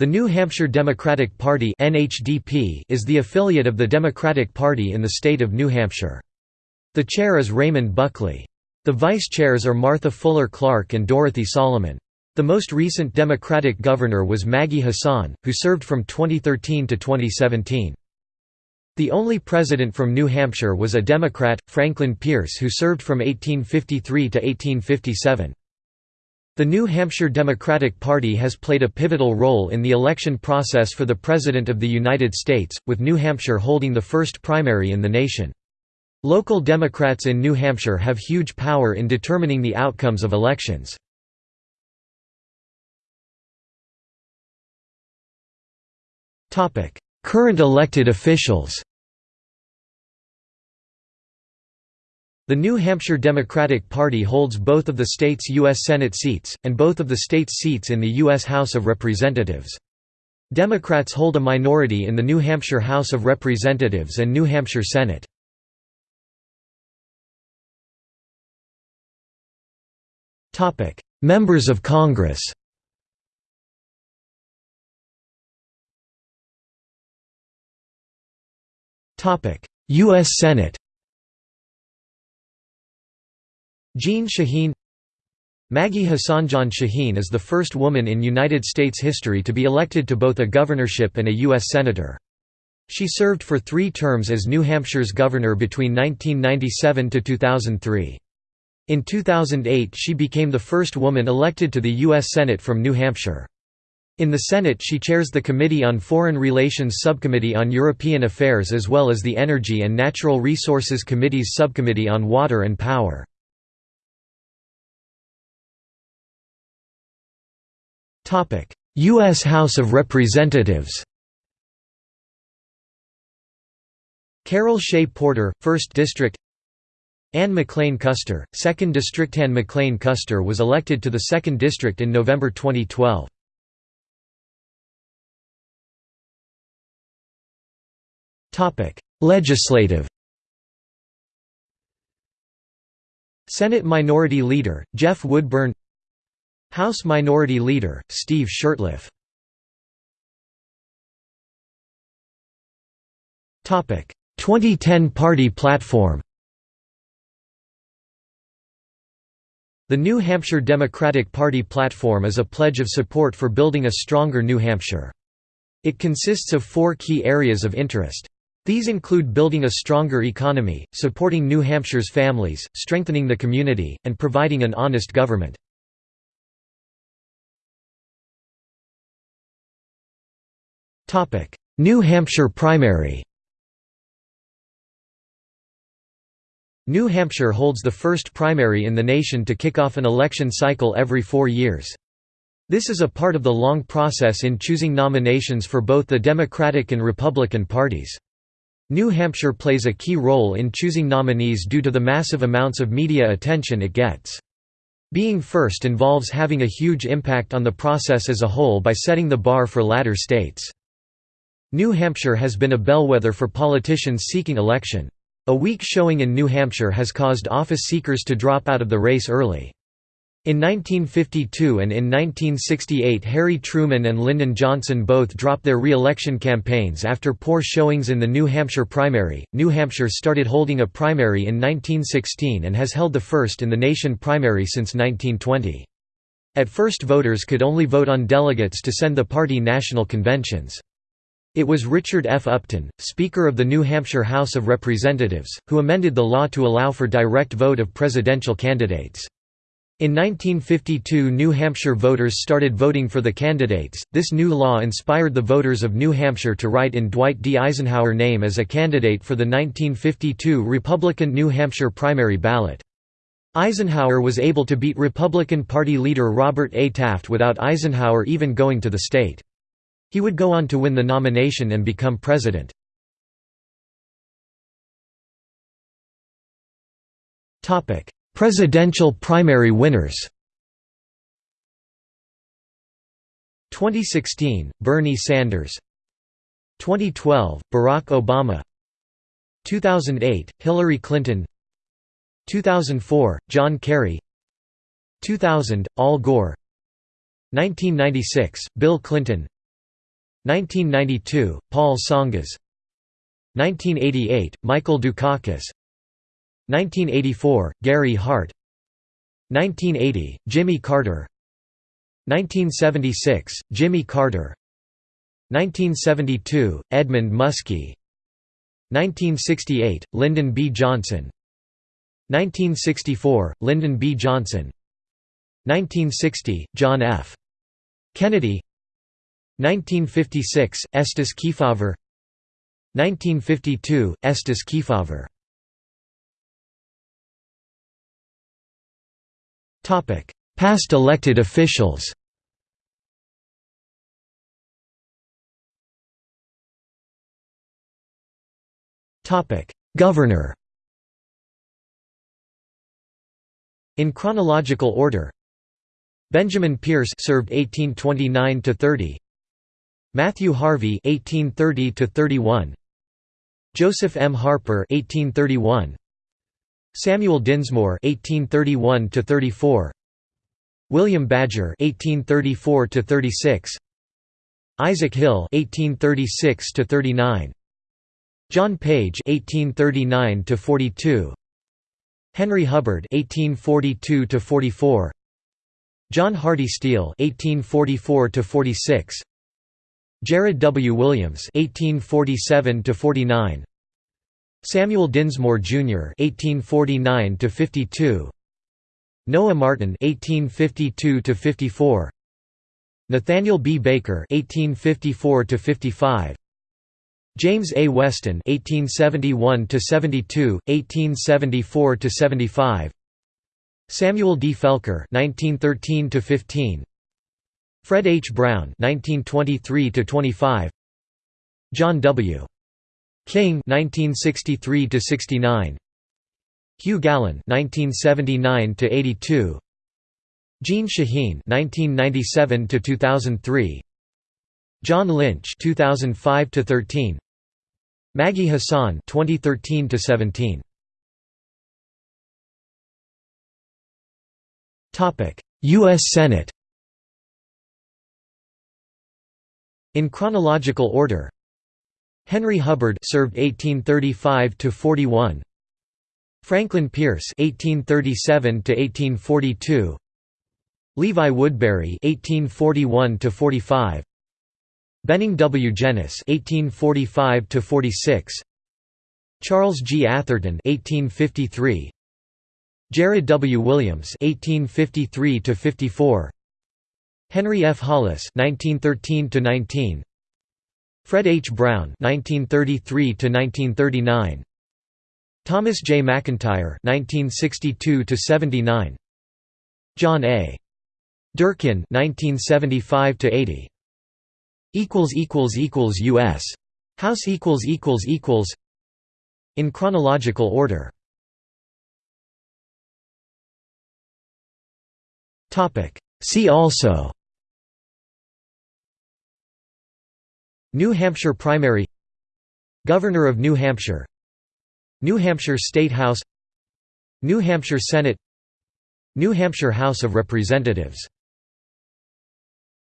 The New Hampshire Democratic Party (NHDP) is the affiliate of the Democratic Party in the state of New Hampshire. The chair is Raymond Buckley. The vice chairs are Martha Fuller Clark and Dorothy Solomon. The most recent Democratic governor was Maggie Hassan, who served from 2013 to 2017. The only president from New Hampshire was a Democrat, Franklin Pierce who served from 1853 to 1857. The New Hampshire Democratic Party has played a pivotal role in the election process for the President of the United States, with New Hampshire holding the first primary in the nation. Local Democrats in New Hampshire have huge power in determining the outcomes of elections. Current elected officials The New Hampshire Democratic Party holds both of the state's U.S. Senate seats, and both of the state's seats in the U.S. House of Representatives. Democrats hold a minority in the New Hampshire House of Representatives and New Hampshire Senate. Members of Congress U.S. Senate Jeanne Shaheen Maggie Hassan Jeanne Shaheen is the first woman in United States history to be elected to both a governorship and a U.S. Senator. She served for three terms as New Hampshire's governor between 1997 to 2003. In 2008 she became the first woman elected to the U.S. Senate from New Hampshire. In the Senate she chairs the Committee on Foreign Relations Subcommittee on European Affairs as well as the Energy and Natural Resources Committee's Subcommittee on Water and Power. U.S. House of Representatives Carol Shea Porter, 1st District Ann McLane Kuster, 2nd District Ann McLane Kuster was elected to the 2nd District in November 2012. Legislative Senate Minority Leader, Jeff Woodburn House Minority Leader, Steve Shurtleff 2010 Party Platform The New Hampshire Democratic Party platform is a pledge of support for building a stronger New Hampshire. It consists of four key areas of interest. These include building a stronger economy, supporting New Hampshire's families, strengthening the community, and providing an honest government. New Hampshire primary New Hampshire holds the first primary in the nation to kick off an election cycle every four years. This is a part of the long process in choosing nominations for both the Democratic and Republican parties. New Hampshire plays a key role in choosing nominees due to the massive amounts of media attention it gets. Being first involves having a huge impact on the process as a whole by setting the bar for latter states. New Hampshire has been a bellwether for politicians seeking election. A weak showing in New Hampshire has caused office seekers to drop out of the race early. In 1952 and in 1968 Harry Truman and Lyndon Johnson both dropped their re-election campaigns after poor showings in the New Hampshire primary. New Hampshire started holding a primary in 1916 and has held the first in the nation primary since 1920. At first voters could only vote on delegates to send the party national conventions. It was Richard F. Upton, Speaker of the New Hampshire House of Representatives, who amended the law to allow for direct vote of presidential candidates. In 1952 New Hampshire voters started voting for the candidates. This new law inspired the voters of New Hampshire to write in Dwight D. Eisenhower name as a candidate for the 1952 Republican New Hampshire primary ballot. Eisenhower was able to beat Republican Party leader Robert A. Taft without Eisenhower even going to the state. He would go on to win the nomination and become president. Presidential primary winners. 2016 – Bernie Sanders. 2012 – Barack Obama. 2008 – Hillary Clinton. 2004 – John Kerry. 2000 – Al Gore. 1996 – Bill Clinton 1992, Paul Tsongas 1988, Michael Dukakis. 1984, Gary Hart. 1980, Jimmy Carter. 1976, Jimmy Carter. 1972, Edmund Muskie. 1968, Lyndon B. Johnson. 1964, Lyndon B. Johnson. 1960, John F. Kennedy 1956, Estes Kefauver. 1952, Estes Kefauver. Past elected officials. Topic Governor. In chronological order Benjamin Pierce served 1829 to 30 Matthew Harvey 1830 to 31 Joseph M. Harper 1831 Samuel Dinsmore 1831 to 34 William Badger 1834 to 36 Isaac Hill 1836 to 39 John Page 1839 to 42 Henry Hubbard 1842 to 44 John Hardy Steele 1844 to 46 Jared W. Williams 1847 to 49 Samuel Dinsmore Jr. 1849 to 52 Noah Martin 1852 to 54 Nathaniel B. Baker 1854 to 55 James A. Weston (1871–72, 1874–75), Samuel D. Felker (1913–15), Fred H. Brown (1923–25), John W. King (1963–69), Hugh Gallen (1979–82), Jeanne Shaheen (1997–2003). John Lynch 2005 to 13 Maggie Hassan 2013 to 17 Topic US Senate In chronological order Henry Hubbard served 1835 to 41 Franklin Pierce 1837 to 1842 Levi Woodbury 1841 to 45 Benning W. Jenness (1845–46), Charles G. Atherton (1853), Jared W. Williams (1853–54), Henry F. Hollis (1913–19), Fred H. Brown (1933–1939), Thomas J. McIntyre (1962–79), John A. Durkin (1975–80). equals equals equals US House equals equals equals in chronological order topic see also New Hampshire primary Governor of New Hampshire New Hampshire State House New Hampshire Senate New Hampshire House of Representatives